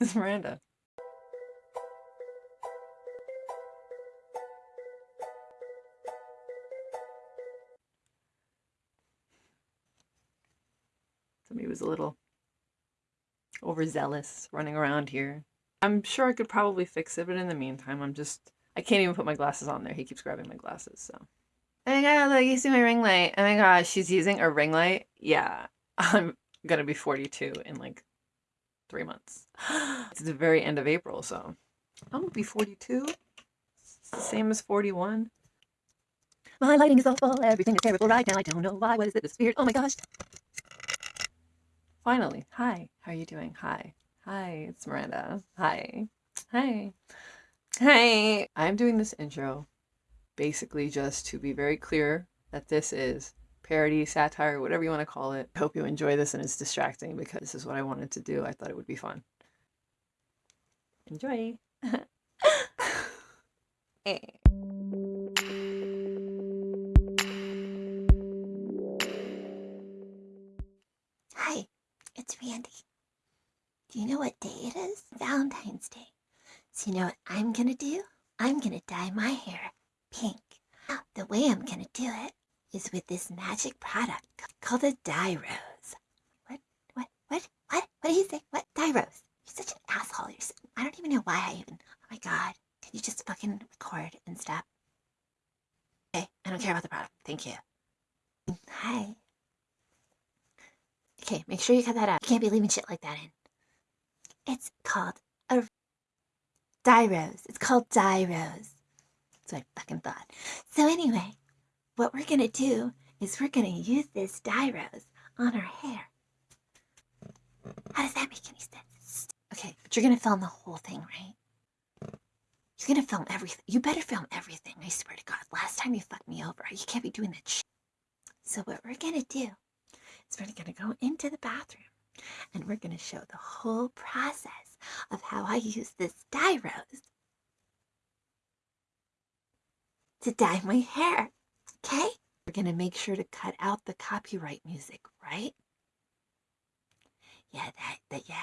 It's Miranda. Somebody was a little overzealous running around here. I'm sure I could probably fix it, but in the meantime, I'm just I can't even put my glasses on there. He keeps grabbing my glasses, so. Oh my god, look, you see my ring light. Oh my gosh, she's using a ring light? Yeah, I'm gonna be 42 in like three months. it's the very end of April, so I'm gonna be 42. It's the same as 41. My lighting is awful. Everything is terrible right now. I don't know why. What is it? This weird. Oh my gosh. Finally. Hi. How are you doing? Hi. Hi. It's Miranda. Hi. Hi. Hi. I'm doing this intro basically just to be very clear that this is parody, satire, whatever you want to call it. Hope you enjoy this and it's distracting because this is what I wanted to do. I thought it would be fun. Enjoy. hey. Hi, it's Randy. Do you know what day it is? Valentine's Day. So you know what I'm gonna do? I'm gonna dye my hair pink. The way I'm gonna do it is with this magic product called a dye rose. What? What? What? What? What do you say? What? Dye rose. You're such an asshole. You're so, I don't even know why I even. Oh my god. Can you just fucking record and stop? Okay, I don't care about the product. Thank you. Hi. Okay, make sure you cut that out. You can't be leaving shit like that in. It's called a dye rose. It's called dye rose. That's what I fucking thought. So anyway, what we're gonna do is we're gonna use this dye rose on our hair. How does that make any sense? Okay, but you're gonna film the whole thing, right? You're gonna film everything. You better film everything. I swear to God. Last time you fucked me over, you can't be doing that shit. So what we're gonna do is we're gonna go into the bathroom and we're gonna show the whole process of how I use this dye rose to dye my hair. Okay? We're gonna make sure to cut out the copyright music, right? Yeah, that, that, yeah,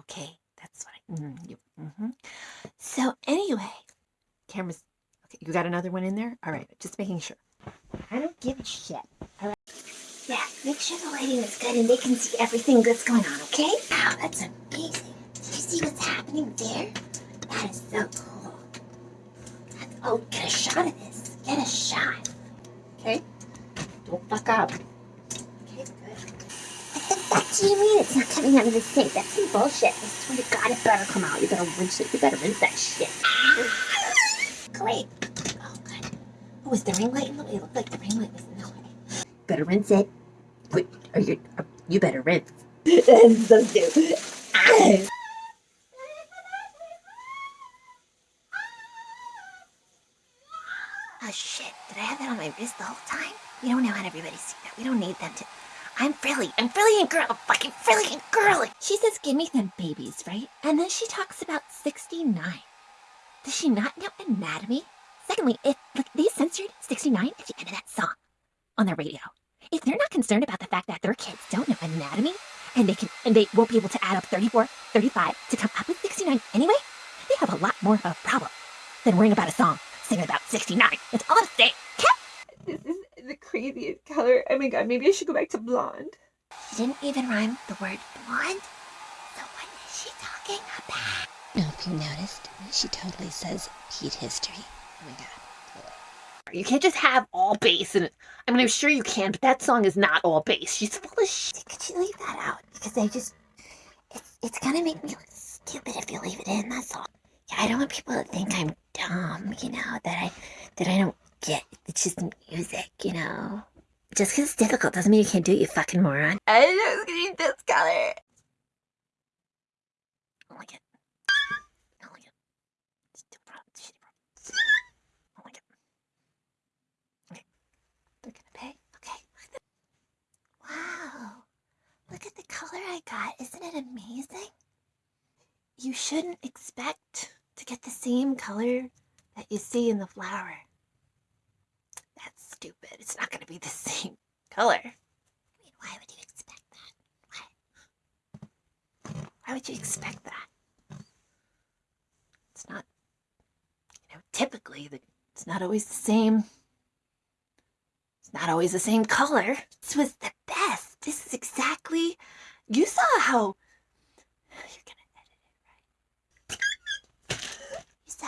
okay, that's what I, mm, you, mm-hmm. So anyway, cameras, okay, you got another one in there? All right, just making sure. I don't give a shit, all right? Yeah, make sure the lighting is good and they can see everything that's going on, okay? Wow, that's amazing. Do you see what's happening there? That is so cool. That's, oh, get a shot of this. Get a shot. Okay? Don't fuck up. Okay, good. What the fuck do you mean it's not coming out of the sink? That's some bullshit. I swear to God, it better come out. You better rinse it. You better rinse that shit. Great. Oh, good. Oh, was the ring light in the way? It looked like the ring light was in the way. Better rinse it. Wait, are you, uh, you better rinse. That's so stupid. Oh shit, did I have that on my wrist the whole time? We don't know how everybody see that. We don't need them to. I'm frilly. I'm frilly and girl. Fucking frilly and girly. She says, give me them babies, right? And then she talks about 69. Does she not know anatomy? Secondly, if like they censored 69 at the end of that song on their radio, if they're not concerned about the fact that their kids don't know anatomy and they can and they won't be able to add up 34, 35 to come up with 69 anyway, they have a lot more of a problem than worrying about a song singing about 69. That's all I'm saying. This is the craziest color. Oh my god, maybe I should go back to blonde. She didn't even rhyme the word blonde. So what is she talking about? No, if you noticed, she totally says Pete history. Oh my god. You can't just have all bass and I mean I'm sure you can, but that song is not all bass. She's full of shit. Could you leave that out? Because I just, it's, it's gonna make me look stupid if you leave it in, that's all. I don't want people to think I'm dumb, you know, that I, that I don't get, it's just music, you know. Just because it's difficult doesn't mean you can't do it, you fucking moron. I didn't know it was gonna be this color. I don't like it. I don't like it. It's too broad, it's shitty broad. I don't like it. Okay. They're gonna pay? Okay. Look at the... Wow. Look at the color I got. Isn't it amazing? You shouldn't expect to get the same color that you see in the flower. That's stupid. It's not going to be the same color. I mean, why would you expect that? Why? Why would you expect that? It's not, you know, typically, the, it's not always the same. It's not always the same color. This was the best. This is exactly, you saw how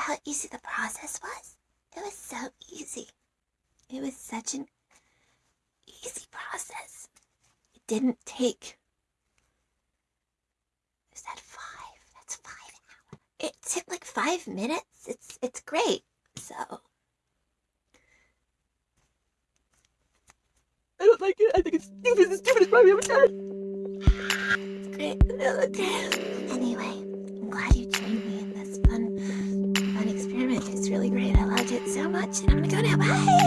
how easy the process was? It was so easy. It was such an easy process. It didn't take. Is that five? That's five hours. It took like five minutes. It's it's great. So I don't like it. I think it's stupid. It's the stupidest movie I've ever done. it's great. Okay. Anyway, really great. I loved it so much, and I'm gonna go now. Bye.